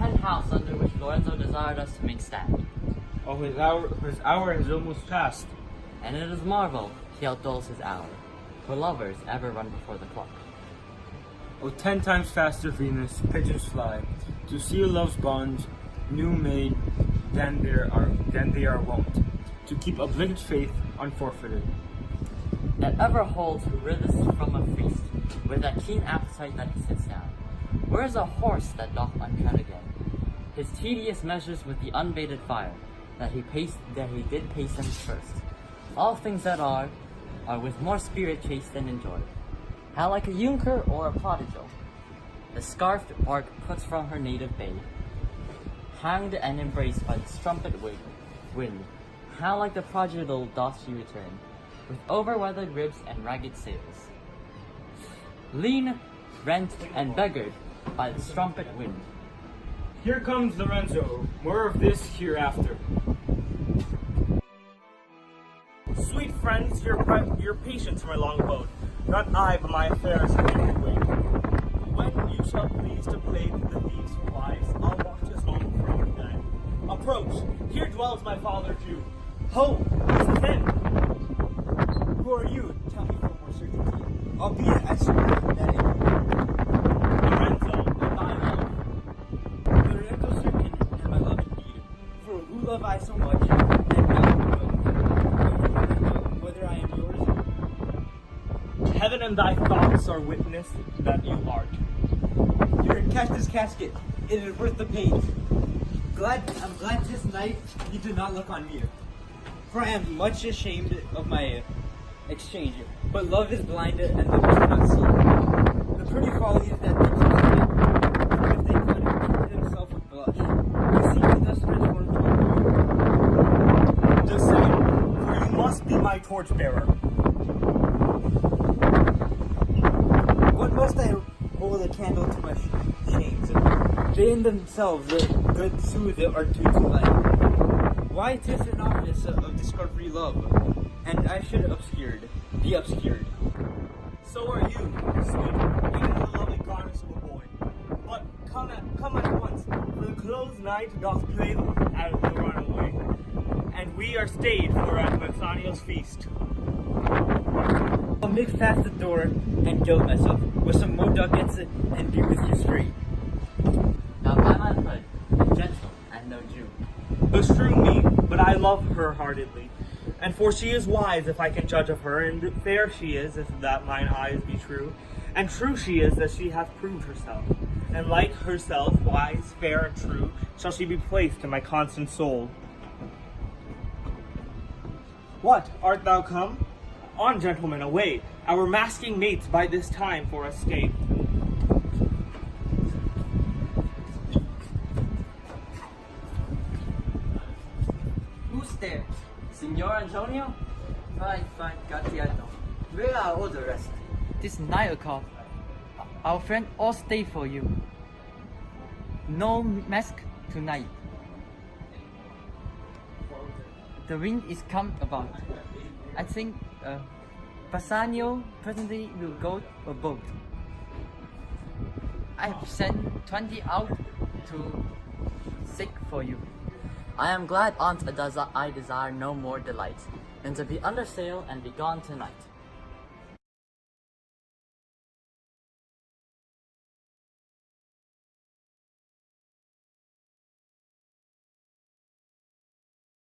penthouse under which Lorenzo desired us to make stand. Oh, his hour, his hour has almost passed. And it is marvel he outdoles his hour, for lovers ever run before the clock. Oh, ten times faster, Venus, pigeons fly, to seal love's bonds, new made than there are than they are wont, to keep obligate faith unforfeited. That ever holds who rithest from a feast, with that keen appetite that he sits down. Where is a horse that doth untread? His tedious measures with the unbaited fire, that he paced that he did pace them first. All things that are, are with more spirit chased than enjoyed. How like a Junker or a prodigal, the scarfed bark puts from her native bay, hanged and embraced by the strumpet wind, how like the prodigal doth she return, with over-weathered ribs and ragged sails. Lean, rent, and beggared by the strumpet wind. Here comes Lorenzo. More of this hereafter. Sweet friends, your, your patience, my long abode. Not I, but my affairs have me wait. When you shall please to play the thieves for wives, I'll watch us home for bed. Approach, here dwells my father Jew. Ho, it's him. Who are you? Tell me for more certainty. Albeit I swear so much, and know, whether I am yours? Heaven and thy thoughts are witness that you art. Here, catch this casket. It is worth the pains. Glad I'm glad this night you did not look on me. For I am much ashamed of my exchange. But love is blinded and lovers cannot see. The pretty follies that they cultivate, if they could cover themselves with blush, to see me thus transformed to a The same, for you must be my torchbearer. What must I hold a candle to my shames? They in themselves, the good soothe are to delight. Why tis an office of, discovery love, and I should obscured, be obscured. So are you, sweet, even the lovely garments of a boy. But come at, come at once, for the closed night doth play at the runaway, and we are stayed for at Bassanio's feast. I'll make fast the door and gild myself with some more ducats and be with you straight. Now by my hood, a gentle and no Jew. Bestrew me, but I love her heartedly. And for she is wise, if I can judge of her, and fair she is, if that mine eyes be true. And true she is, that she hath proved herself. And like herself, wise, fair, and true, shall she be placed in my constant soul. What, art thou come? On, gentlemen, away! Our masking mates by this time for escape. Who's there? Signor Antonio? Fine, fine, Gratiano. Where are all the rest? This nine o'clock. Our friend all stay for you. No mask tonight. The wind is come about. I think uh, Bassanio presently will go a boat. I have sent 20 out to seek for you. I am glad, Aunt, does I desire no more delight than to be under sail and be gone tonight.